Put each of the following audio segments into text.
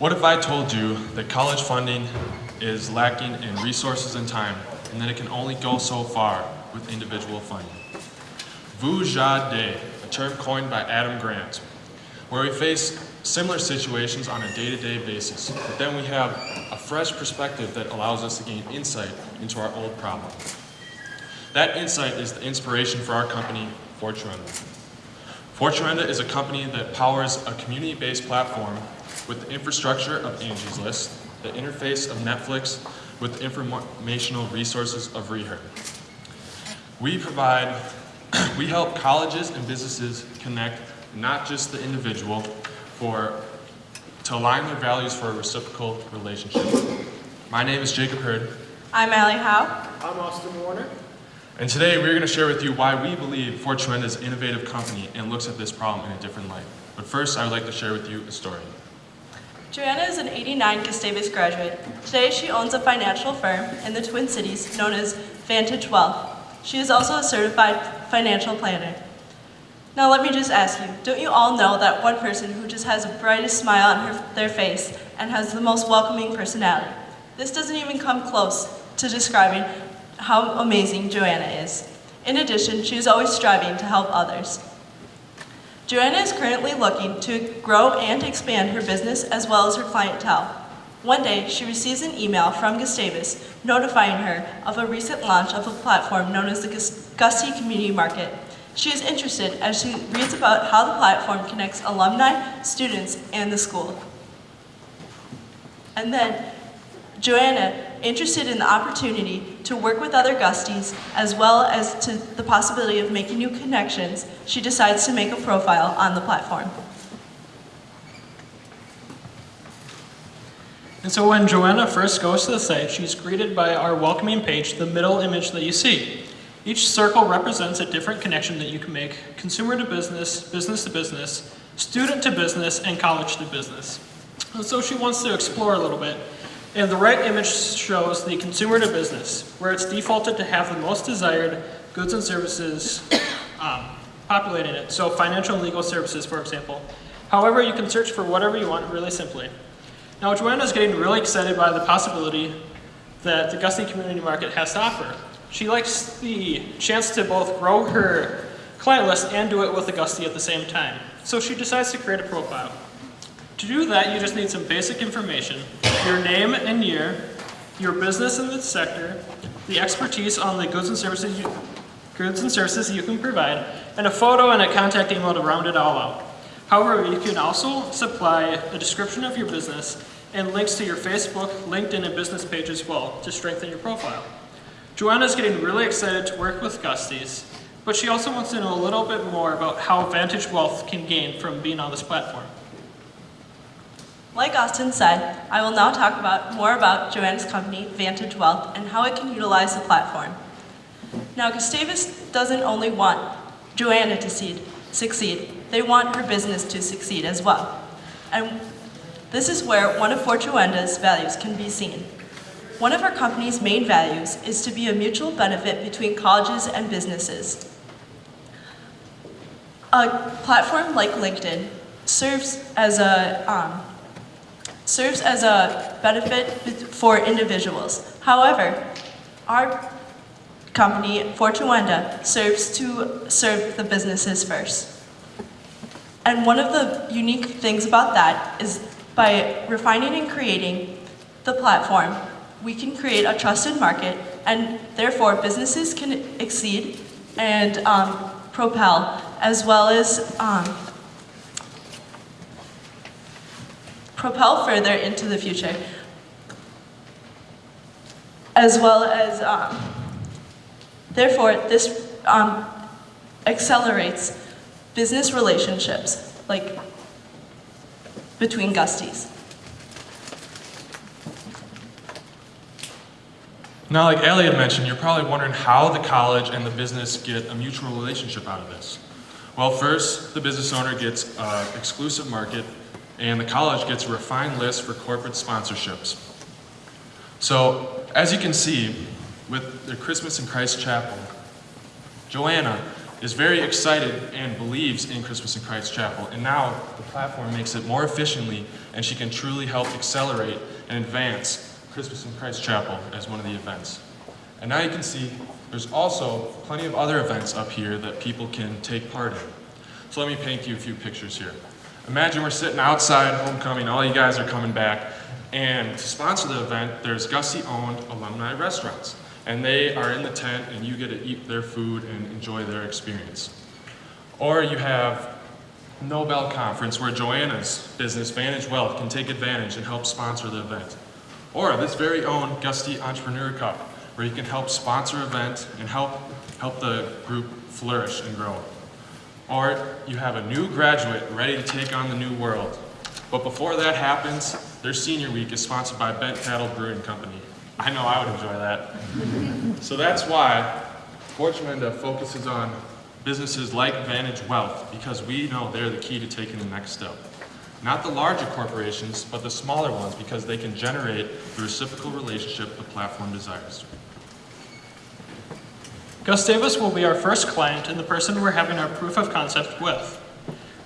What if I told you that college funding is lacking in resources and time, and that it can only go so far with individual funding? Vu Ja De, a term coined by Adam Grant, where we face similar situations on a day-to-day basis, but then we have a fresh perspective that allows us to gain insight into our old problem. That insight is the inspiration for our company, Fortuenda. Fortuenda is a company that powers a community-based platform with the infrastructure of Angie's List, the interface of Netflix with the informational resources of Reheard. We provide, we help colleges and businesses connect not just the individual for, to align their values for a reciprocal relationship. My name is Jacob Hurd, I'm Allie Howe. I'm Austin Warner. and today we're going to share with you why we believe Fortuenda is an innovative company and looks at this problem in a different light. But first, I would like to share with you a story. Joanna is an 89 Gustavus graduate. Today she owns a financial firm in the Twin Cities known as Vantage Wealth. She is also a certified financial planner. Now let me just ask you, don't you all know that one person who just has the brightest smile on her, their face and has the most welcoming personality? This doesn't even come close to describing how amazing Joanna is. In addition, she is always striving to help others. Joanna is currently looking to grow and expand her business as well as her clientele. One day, she receives an email from Gustavus notifying her of a recent launch of a platform known as the Gus- Gustie Community Market. She is interested as she reads about how the platform connects alumni, students, and the school. And then, Joanna, interested in the opportunity to work with other Gusties as well as to the possibility of making new connections, she decides to make a profile on the platform. And so when Joanna first goes to the site, she's greeted by our welcoming page, the middle image that you see. Each circle represents a different connection that you can make consumer to business, business to business, student to business, and college to business. And so she wants to explore a little bit. And the right image shows the consumer to business, where it's defaulted to have the most desired goods and services um, populating it. So financial and legal services, for example. However, you can search for whatever you want really simply. Now, Joanna is getting really excited by the possibility that the Gustie Community Market has to offer. She likes the chance to both grow her client list and do it with the Gustie at the same time. So she decides to create a profile. To do that, you just need some basic information, your name and year, your business in the sector, the expertise on the goods and services you, goods and services you can provide, and a photo and a contact email to round it all out. However, you can also supply a description of your business and links to your Facebook, LinkedIn, and business page as well to strengthen your profile. Joanna is getting really excited to work with Gusties, but she also wants to know a little bit more about how Vantage Wealth can gain from being on this platform. Like Austin said, I will now talk about more about Joanna's company, Vantage Wealth, and how it can utilize the platform. Now, Gustavus doesn't only want Joanna to succeed, they want her business to succeed as well. And this is where one of Fortuenda's values can be seen. One of our company's main values is to be a mutual benefit between colleges and businesses. A platform like LinkedIn serves as a um, serves as a benefit for individuals. However, our company, Fortuenda, serves to serve the businesses first. And one of the unique things about that is by refining and creating the platform, we can create a trusted market and therefore businesses can exceed and um, propel as well as um, propel further into the future. As well as, um, therefore, this um, accelerates business relationships, like between Gusties. Now, like Elliot mentioned, you're probably wondering how the college and the business get a mutual relationship out of this. Well, first, the business owner gets an exclusive market, and the college gets a refined list for corporate sponsorships. So, as you can see, with the Christmas in Christ Chapel, Joanna is very excited and believes in Christmas in Christ Chapel. And now the platform makes it more efficiently and she can truly help accelerate and advance Christmas in Christ Chapel as one of the events. And now you can see there's also plenty of other events up here that people can take part in. So let me paint you a few pictures here. Imagine we're sitting outside homecoming, all you guys are coming back, and to sponsor the event, there's Gustie-owned alumni restaurants. And they are in the tent and you get to eat their food and enjoy their experience. Or you have Nobel Conference where Joanna's business, Vantage Wealth, can take advantage and help sponsor the event. Or this very own Gustie Entrepreneur Cup, where you can help sponsor event and help, help the group flourish and grow. Or you have a new graduate ready to take on the new world. But before that happens, their senior week is sponsored by Bent Paddle Brewing Company. I know I would enjoy that. so that's why Fortune focuses on businesses like Vantage Wealth, because we know they're the key to taking the next step. Not the larger corporations, but the smaller ones, because they can generate the reciprocal relationship the platform desires. Gustavus will be our first client and the person we're having our proof of concept with.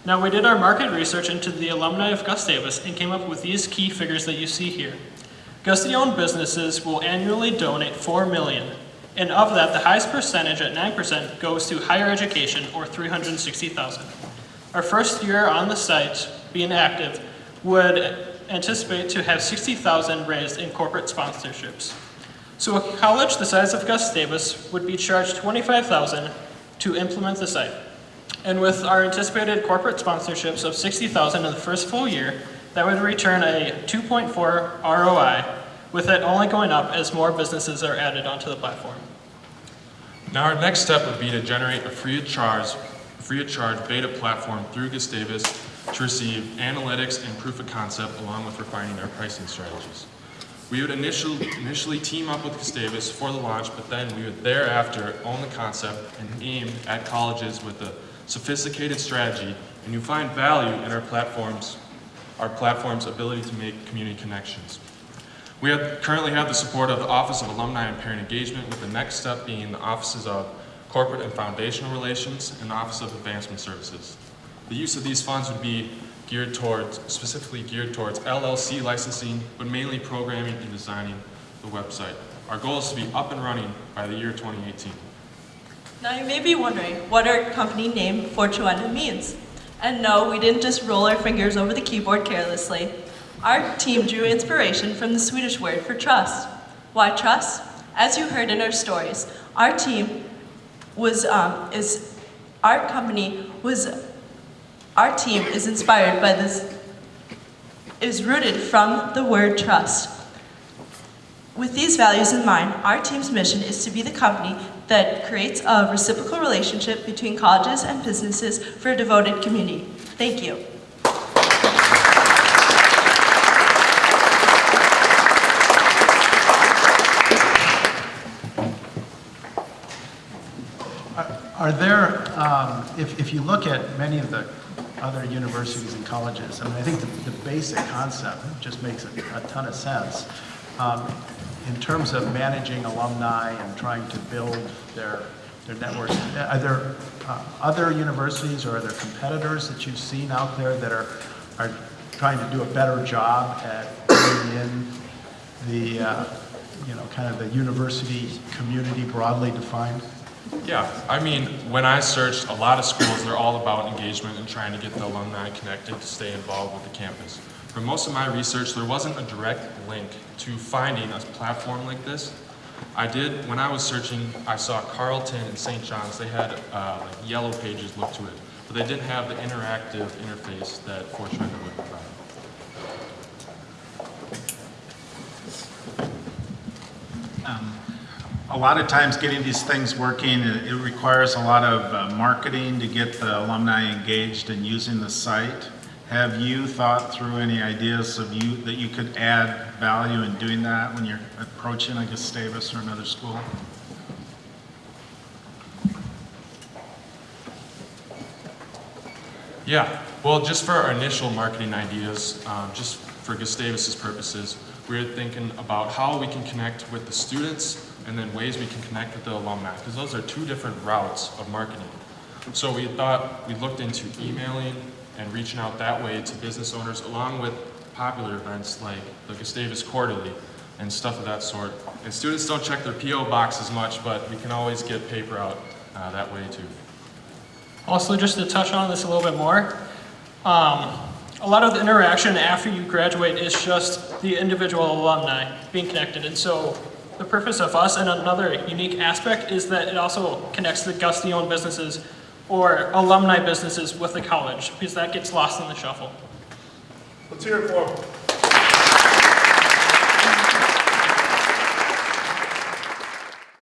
Now, we did our market research into the alumni of Gustavus and came up with these key figures that you see here. Gustie-owned businesses will annually donate 4 million, and of that, the highest percentage at 9% goes to higher education, or 360,000. Our first year on the site, being active, would anticipate to have 60,000 raised in corporate sponsorships. So a college the size of Gustavus would be charged 25,000 to implement the site. And with our anticipated corporate sponsorships of 60,000 in the first full year, that would return a 2.4 ROI, with it only going up as more businesses are added onto the platform. Now our next step would be to generate a free of charge, free of charge beta platform through Gustavus to receive analytics and proof of concept along with refining our pricing strategies. We would initially, initially team up with Gustavus for the launch, but then we would thereafter own the concept and aim at colleges with a sophisticated strategy, and you find value in our platforms, our platform's ability to make community connections. We have, currently have the support of the Office of Alumni and Parent Engagement, with the next step being the Offices of Corporate and Foundational Relations and the Office of Advancement Services. The use of these funds would be geared towards, specifically geared towards LLC licensing, but mainly programming and designing the website. Our goal is to be up and running by the year 2018. Now you may be wondering what our company name Fortuenda means. And no, we didn't just roll our fingers over the keyboard carelessly. Our team drew inspiration from the Swedish word for trust. Why trust? As you heard in our stories, our team was, um, is, our company was, our team is inspired by this, is rooted from the word trust. With these values in mind, our team's mission is to be the company that creates a reciprocal relationship between colleges and businesses for a devoted community. Thank you. Are- there, um, if, if you look at many of the other universities and colleges, I mean, I think the, the basic concept just makes a, a ton of sense. Um, In terms of managing alumni and trying to build their, their networks, are there uh, other universities or are there competitors that you've seen out there that are, are trying to do a better job at bringing in the, uh, you know, kind of the university community broadly defined? Yeah, I mean, when I searched, a lot of schools, they're all about engagement and trying to get the alumni connected to stay involved with the campus. For most of my research, there wasn't a direct link to finding a platform like this. I did, when I was searching, I saw Carleton and St. John's, they had uh, like yellow pages look to it, but they didn't have the interactive interface that Fortuna would provide. A lot of times getting these things working, it requires a lot of uh, marketing to get the alumni engaged and using the site. Have you thought through any ideas of you, that you could add value in doing that when you're approaching a Gustavus or another school? Yeah, well, just for our initial marketing ideas, um, just for Gustavus's purposes, we're thinking about how we can connect with the students and then ways we can connect with the alumni, because those are two different routes of marketing. So we thought, we looked into emailing and reaching out that way to business owners along with popular events like the Gustavus Quarterly and stuff of that sort. And students don't check their PO box as much, but we can always get paper out uh, that way too. Also, just to touch on this a little bit more, um, a lot of the interaction after you graduate is just the individual alumni being connected. And so the purpose of us and another unique aspect is that it also connects the Gustie-owned businesses or alumni businesses with the college because that gets lost in the shuffle. Let's hear it for him.